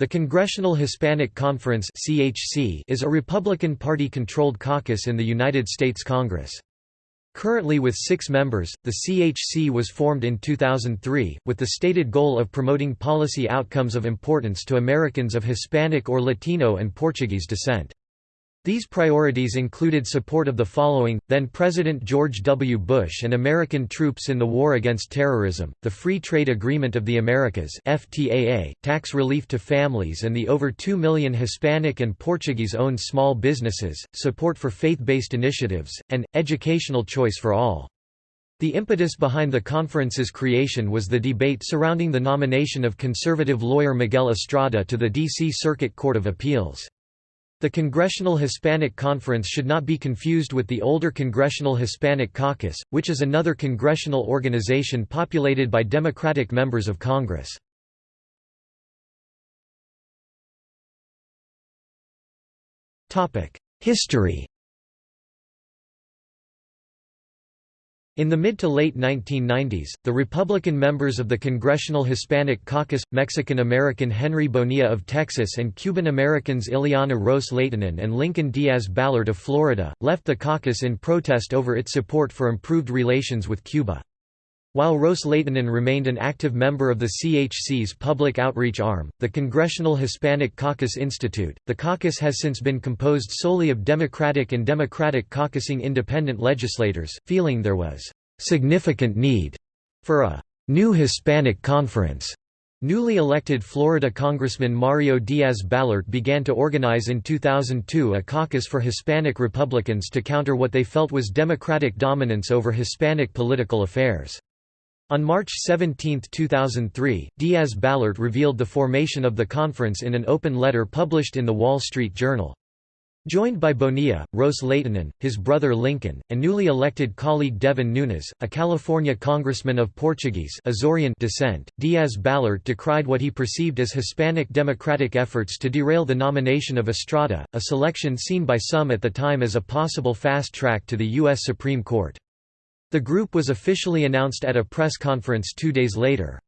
The Congressional Hispanic Conference (CHC) is a Republican Party-controlled caucus in the United States Congress. Currently with six members, the CHC was formed in 2003, with the stated goal of promoting policy outcomes of importance to Americans of Hispanic or Latino and Portuguese descent. These priorities included support of the following, then-President George W. Bush and American troops in the war against terrorism, the Free Trade Agreement of the Americas FTAA, tax relief to families and the over 2 million Hispanic and Portuguese-owned small businesses, support for faith-based initiatives, and, educational choice for all. The impetus behind the conference's creation was the debate surrounding the nomination of conservative lawyer Miguel Estrada to the D.C. Circuit Court of Appeals. The Congressional Hispanic Conference should not be confused with the older Congressional Hispanic Caucus, which is another congressional organization populated by Democratic members of Congress. History In the mid to late 1990s, the Republican members of the Congressional Hispanic Caucus, Mexican-American Henry Bonilla of Texas and Cuban-Americans Ileana Ros Lehtinen and Lincoln Diaz Balart of Florida, left the caucus in protest over its support for improved relations with Cuba. While Ros Lehtinen remained an active member of the CHC's public outreach arm, the Congressional Hispanic Caucus Institute, the caucus has since been composed solely of Democratic and Democratic caucusing independent legislators, feeling there was significant need for a new Hispanic conference. Newly elected Florida Congressman Mario Diaz-Balart began to organize in 2002 a caucus for Hispanic Republicans to counter what they felt was Democratic dominance over Hispanic political affairs. On March 17, 2003, Diaz-Balart revealed the formation of the conference in an open letter published in The Wall Street Journal. Joined by Bonilla, Ros Lehtinen, his brother Lincoln, and newly elected colleague Devin Nunes, a California congressman of Portuguese Azorean descent, Diaz-Balart decried what he perceived as Hispanic Democratic efforts to derail the nomination of Estrada, a selection seen by some at the time as a possible fast track to the U.S. Supreme Court. The group was officially announced at a press conference two days later.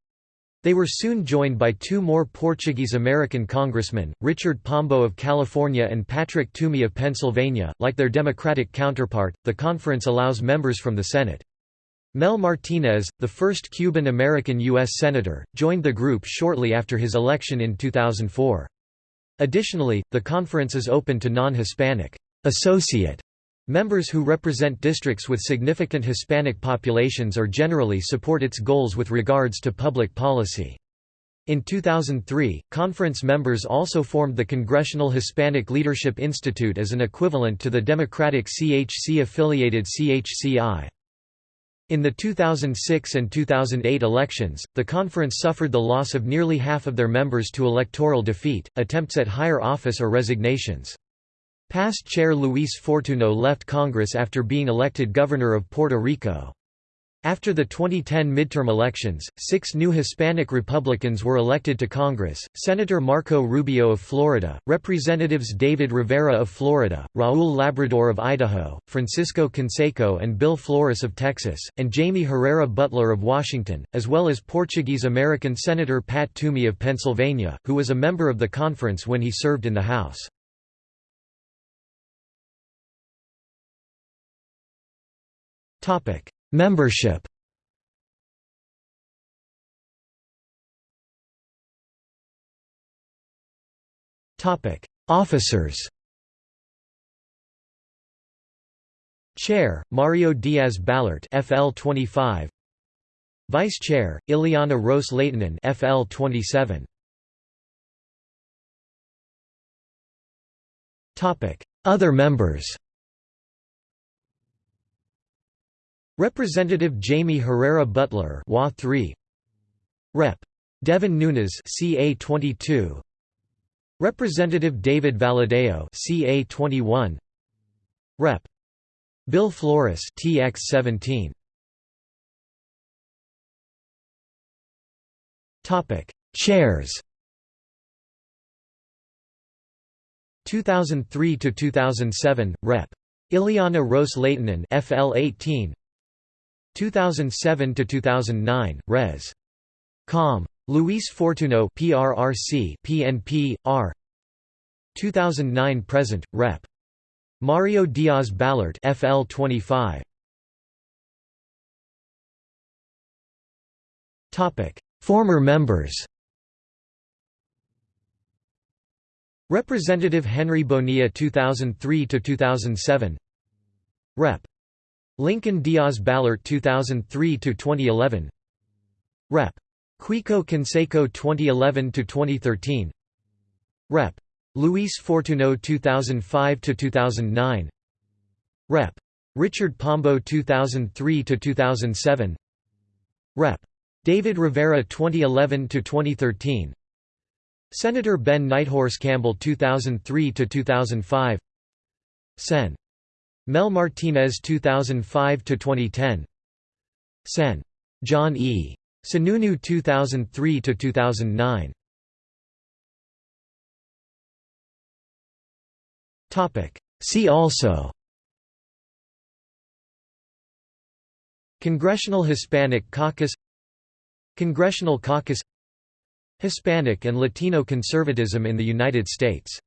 They were soon joined by two more Portuguese-American congressmen, Richard Pombo of California and Patrick Toomey of Pennsylvania. Like their Democratic counterpart, the conference allows members from the Senate. Mel Martinez, the first Cuban-American U.S. Senator, joined the group shortly after his election in 2004. Additionally, the conference is open to non-Hispanic associate Members who represent districts with significant Hispanic populations or generally support its goals with regards to public policy. In 2003, conference members also formed the Congressional Hispanic Leadership Institute as an equivalent to the Democratic CHC-affiliated CHCI. In the 2006 and 2008 elections, the conference suffered the loss of nearly half of their members to electoral defeat, attempts at higher office or resignations. Past chair Luis Fortuno left Congress after being elected governor of Puerto Rico. After the 2010 midterm elections, six new Hispanic Republicans were elected to Congress, Senator Marco Rubio of Florida, Representatives David Rivera of Florida, Raul Labrador of Idaho, Francisco Canseco and Bill Flores of Texas, and Jaime Herrera Beutler of Washington, as well as Portuguese-American Senator Pat Toomey of Pennsylvania, who was a member of the conference when he served in the House. Topic: Membership. Topic: Officers. Chair: Mario Diaz Balart, FL 25. Vice Chair: Ileana Ros Lehtinen, FL 27. Topic: Other members. Representative Jaime Herrera Beutler WA 3 Rep. Devin Nunes CA 22 Representative David Valadao CA 21 Rep. Bill Flores TX 17 Topic Chairs. 2003 to 2007 Rep. Ileana Ros Lehtinen FL 18 2007 to 2009 Res. Com. Luis Fortuno PRRC PNP R 2009 present Rep. Mario Diaz Balart FL 25 Topic. Former members. Representative Henry Bonilla 2003 to 2007 Rep Lincoln Diaz Balart 2003 to 2011 Rep. Quico Canseco 2011 to 2013 Rep. Luis Fortuno 2005 to 2009 Rep. Richard Pombo 2003 to 2007 Rep. David Rivera 2011 to 2013 Senator Ben Nighthorse Campbell 2003 to 2005 Sen Mel Martinez 2005 to 2010 Sen. John E. Sununu 2003 to 2009 Topic. See also. Congressional Hispanic Caucus. Congressional Caucus. Hispanic and Latino conservatism in the United States